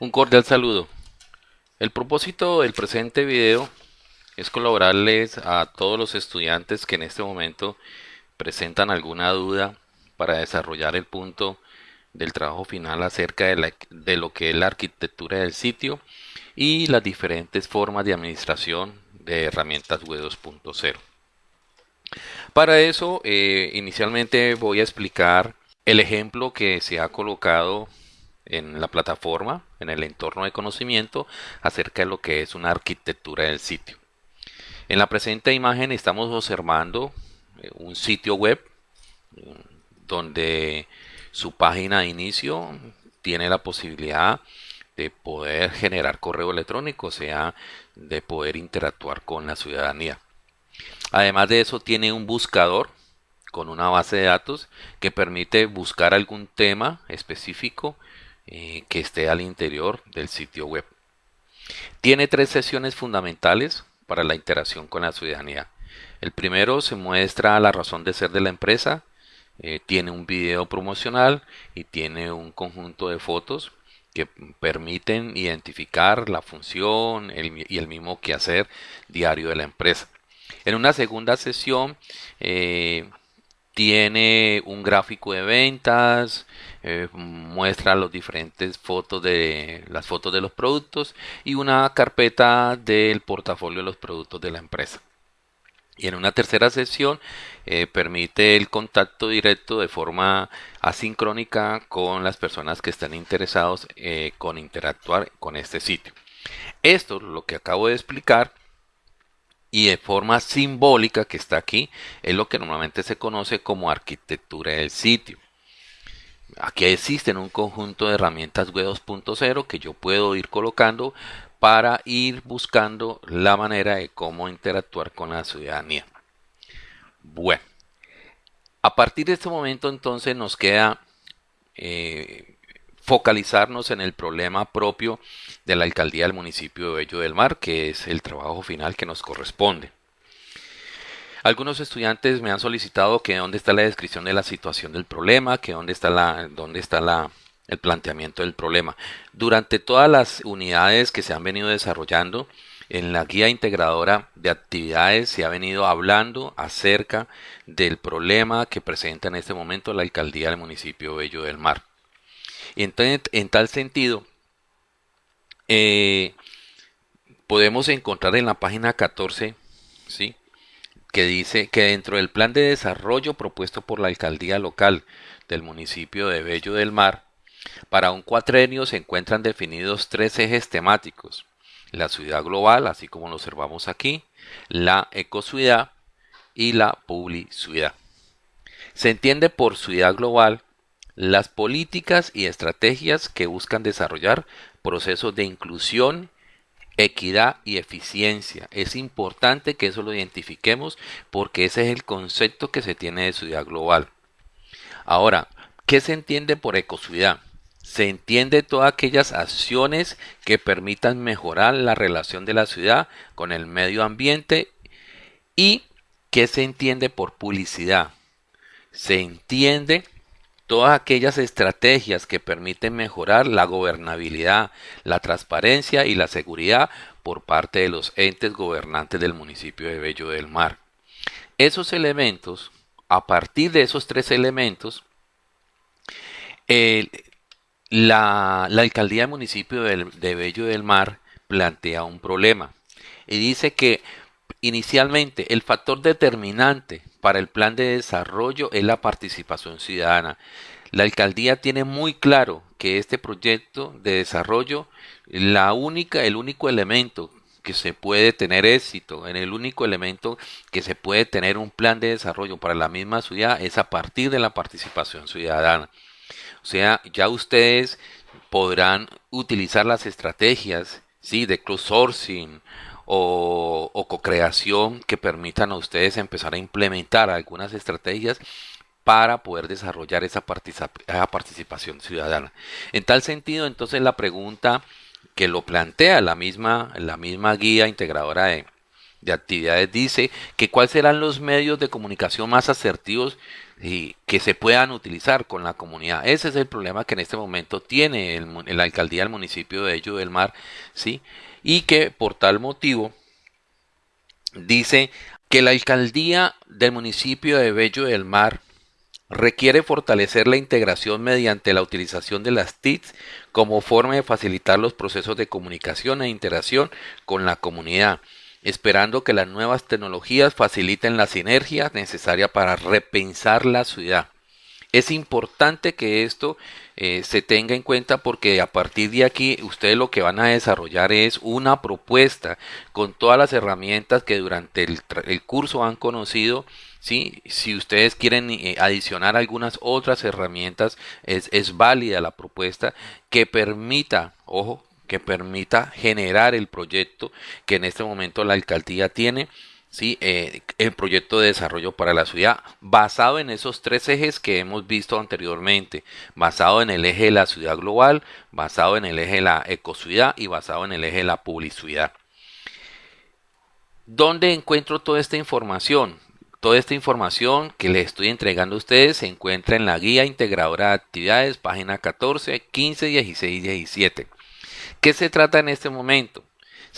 Un cordial saludo. El propósito del presente video es colaborarles a todos los estudiantes que en este momento presentan alguna duda para desarrollar el punto del trabajo final acerca de, lo que es la arquitectura del sitio y las diferentes formas de administración de herramientas web 2.0. Para eso, eh, inicialmente voy a explicar el ejemplo que se ha colocado en la plataforma, en el entorno de conocimiento, acerca de lo que es una arquitectura del sitio. En la presente imagen estamos observando eh, un sitio web donde su página de inicio tiene la posibilidad de poder generar correo electrónico, o sea, de poder interactuar con la ciudadanía. Además de eso, tiene un buscador con una base de datos que permite buscar algún tema específico eh, que esté al interior del sitio web. Tiene tres sesiones fundamentales para la interacción con la ciudadanía. El primero se muestra la razón de ser de la empresa, eh, tiene un video promocional y tiene un conjunto de fotos que permiten identificar la función y el mismo quehacer diario de la empresa. En una segunda sesión eh, tiene un gráfico de ventas, eh, muestra las diferentes fotos de las fotos de los productos y una carpeta del portafolio de los productos de la empresa. Y en una tercera sesión eh, permite el contacto directo de forma asincrónica con las personas que están interesados eh, con interactuar con este sitio. Esto, lo que acabo de explicar, y de forma simbólica que está aquí es lo que normalmente se conoce como arquitectura del sitio. Aquí existen un conjunto de herramientas web 2.0 que yo puedo ir colocando para ir buscando la manera de cómo interactuar con la ciudadanía. Bueno, a partir de este momento entonces nos queda eh, focalizarnos en el problema propio de la alcaldía del municipio de Bello del Mar, que es el trabajo final que nos corresponde. Algunos estudiantes me han solicitado que dónde está la descripción de la situación del problema, que dónde está la, dónde está la, el planteamiento del problema. Durante todas las unidades que se han venido desarrollando, en la guía integradora de actividades se ha venido hablando acerca del problema que presenta en este momento la alcaldía del municipio de Bello del Mar. Entonces, en tal sentido, eh, podemos encontrar en la página 14, ¿sí? que dice que dentro del plan de desarrollo propuesto por la alcaldía local del municipio de Bello del Mar, para un cuatrenio se encuentran definidos tres ejes temáticos. La ciudad global, así como lo observamos aquí, la ecociudad y la publicidad. Se entiende por ciudad global las políticas y estrategias que buscan desarrollar procesos de inclusión, equidad y eficiencia. Es importante que eso lo identifiquemos porque ese es el concepto que se tiene de ciudad global. Ahora, ¿qué se entiende por ecociudad? Se entiende todas aquellas acciones que permitan mejorar la relación de la ciudad con el medio ambiente y ¿qué se entiende por publicidad? Se entiende todas aquellas estrategias que permiten mejorar la gobernabilidad, la transparencia y la seguridad por parte de los entes gobernantes del municipio de Bello del Mar. Esos elementos, a partir de esos tres elementos, la, alcaldía del municipio de Bello del Mar plantea un problema y dice que inicialmente el factor determinante para el plan de desarrollo es la participación ciudadana. La alcaldía tiene muy claro que este proyecto de desarrollo, la única, el único elemento que se puede tener éxito, en el único elemento que se puede tener un plan de desarrollo para la misma ciudad es a partir de la participación ciudadana. O sea, ya ustedes podrán utilizar las estrategias ¿sí? de crowdsourcing o, o co-creación que permitan a ustedes empezar a implementar algunas estrategias para poder desarrollar esa, participación ciudadana. En tal sentido, entonces la pregunta que lo plantea la misma, la misma guía integradora de, actividades dice que cuáles serán los medios de comunicación más asertivos y que se puedan utilizar con la comunidad. Ese es el problema que en este momento tiene la alcaldía del municipio de Ello del Mar, ¿sí? Y que por tal motivo dice que la alcaldía del municipio de Bello del Mar requiere fortalecer la integración mediante la utilización de las TICs como forma de facilitar los procesos de comunicación e interacción con la comunidad, esperando que las nuevas tecnologías faciliten la sinergia necesaria para repensar la ciudad. Es importante que esto eh, se tenga en cuenta porque a partir de aquí ustedes lo que van a desarrollar es una propuesta con todas las herramientas que durante el, curso han conocido ¿sí? Si ustedes quieren eh, adicionar algunas otras herramientas, es, es válida la propuesta que permita, ojo, que permita generar el proyecto que en este momento la alcaldía tiene, ¿sí? Eh, el proyecto de desarrollo para la ciudad, basado en esos tres ejes que hemos visto anteriormente, basado en el eje de la ciudad global, basado en el eje de la ecociudad y basado en el eje de la publicidad. ¿Dónde encuentro toda esta información? Toda esta información que les estoy entregando a ustedes se encuentra en la guía integradora de actividades, página 14, 15, 16 y 17. ¿Qué se trata en este momento?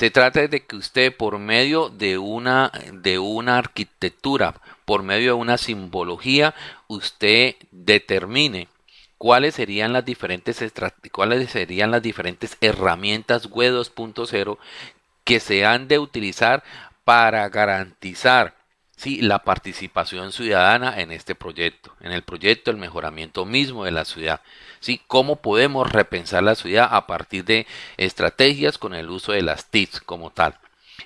Se trata de que usted por medio de una, de una arquitectura, por medio de una simbología, usted determine cuáles serían las diferentes cuáles serían las diferentes herramientas web 2.0 que se han de utilizar para garantizar sí, la participación ciudadana en este proyecto, en el proyecto el mejoramiento mismo de la ciudad. ¿sí? ¿Cómo podemos repensar la ciudad a partir de estrategias con el uso de las TICs como tal?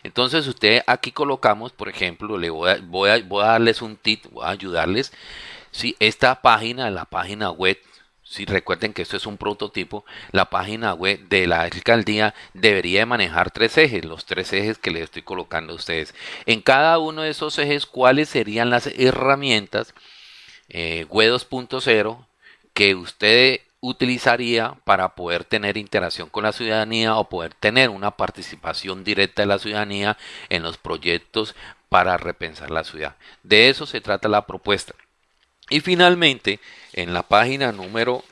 Entonces usted aquí colocamos, por ejemplo, le voy a, voy a, voy a darles un tip, voy a ayudarles. ¿sí? Esta página, la página web si recuerden que esto es un prototipo, la página web de la alcaldía debería manejar tres ejes, los tres ejes que les estoy colocando a ustedes. En cada uno de esos ejes, ¿cuáles serían las herramientas eh, web 2.0 que usted utilizaría para poder tener interacción con la ciudadanía o poder tener una participación directa de la ciudadanía en los proyectos para repensar la ciudad. De eso se trata la propuesta. Y finalmente, en la página número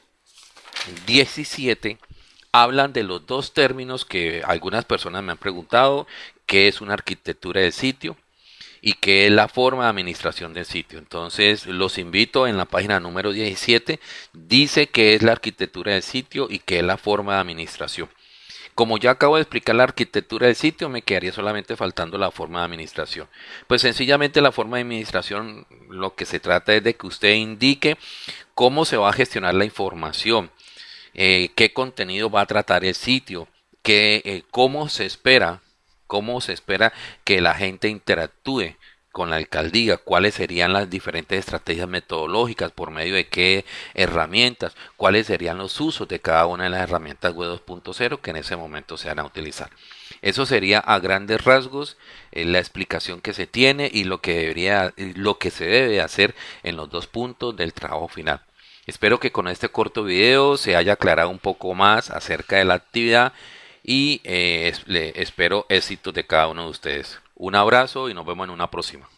17, hablan de los dos términos que algunas personas me han preguntado, qué es una arquitectura de sitio y qué es la forma de administración del sitio. Entonces, los invito en la página número 17, dice qué es la arquitectura del sitio y qué es la forma de administración. Como ya acabo de explicar la arquitectura del sitio, me quedaría solamente faltando la forma de administración. Pues sencillamente la forma de administración lo que se trata es de que usted indique cómo se va a gestionar la información, eh, qué contenido va a tratar el sitio, qué, eh, cómo se espera, cómo se espera que la gente interactúe con la alcaldía, cuáles serían las diferentes estrategias metodológicas, por medio de qué herramientas, cuáles serían los usos de cada una de las herramientas web 2.0 que en ese momento se van a utilizar. Eso sería a grandes rasgos eh, la explicación que se tiene y lo que debería, lo que se debe hacer en los dos puntos del trabajo final. Espero que con este corto video se haya aclarado un poco más acerca de la actividad y eh, espero éxitos de cada uno de ustedes. Un abrazo y nos vemos en una próxima.